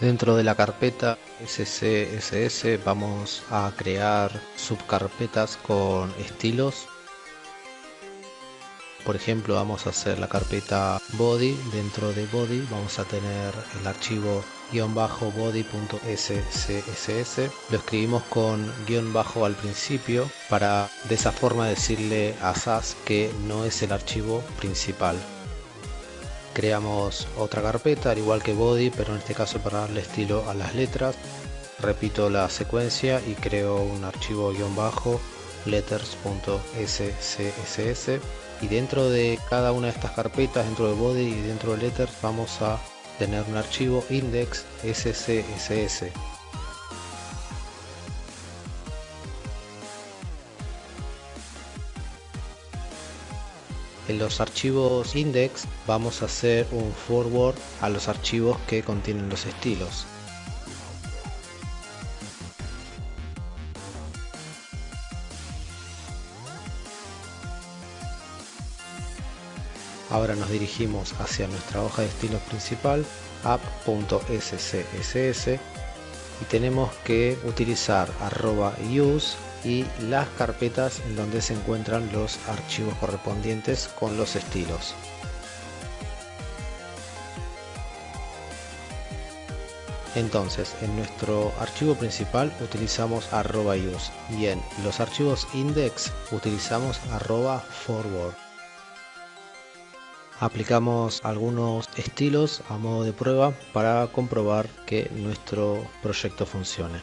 Dentro de la carpeta SCSS vamos a crear subcarpetas con estilos. Por ejemplo, vamos a hacer la carpeta body. Dentro de body vamos a tener el archivo guion bajo body.scss. Lo escribimos con guion bajo al principio para de esa forma decirle a SAS que no es el archivo principal creamos otra carpeta al igual que body pero en este caso para darle estilo a las letras. Repito la secuencia y creo un archivo guion bajo letters.scss y dentro de cada una de estas carpetas dentro de body y dentro de letters vamos a tener un archivo index En los archivos index vamos a hacer un forward a los archivos que contienen los estilos. Ahora nos dirigimos hacia nuestra hoja de estilos principal app.scss y tenemos que utilizar arroba use y las carpetas en donde se encuentran los archivos correspondientes con los estilos. Entonces, en nuestro archivo principal utilizamos arroba use y en los archivos index utilizamos arroba forward. Aplicamos algunos estilos a modo de prueba para comprobar que nuestro proyecto funcione.